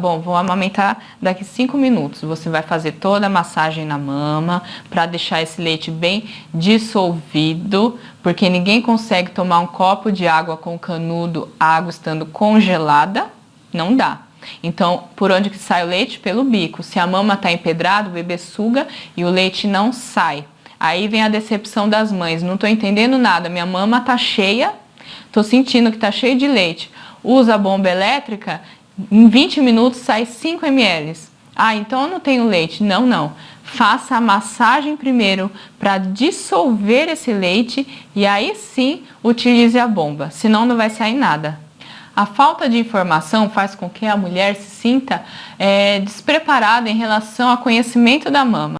Bom, vou amamentar daqui 5 minutos. Você vai fazer toda a massagem na mama para deixar esse leite bem dissolvido, porque ninguém consegue tomar um copo de água com canudo, água estando congelada, não dá. Então, por onde que sai o leite? Pelo bico. Se a mama está empedrada, o bebê suga e o leite não sai. Aí vem a decepção das mães. Não estou entendendo nada, minha mama está cheia, estou sentindo que está cheio de leite. Usa a bomba elétrica em 20 minutos sai 5 ml. Ah, então eu não tenho leite. Não, não. Faça a massagem primeiro para dissolver esse leite e aí sim utilize a bomba, senão não vai sair nada. A falta de informação faz com que a mulher se sinta é, despreparada em relação ao conhecimento da mama.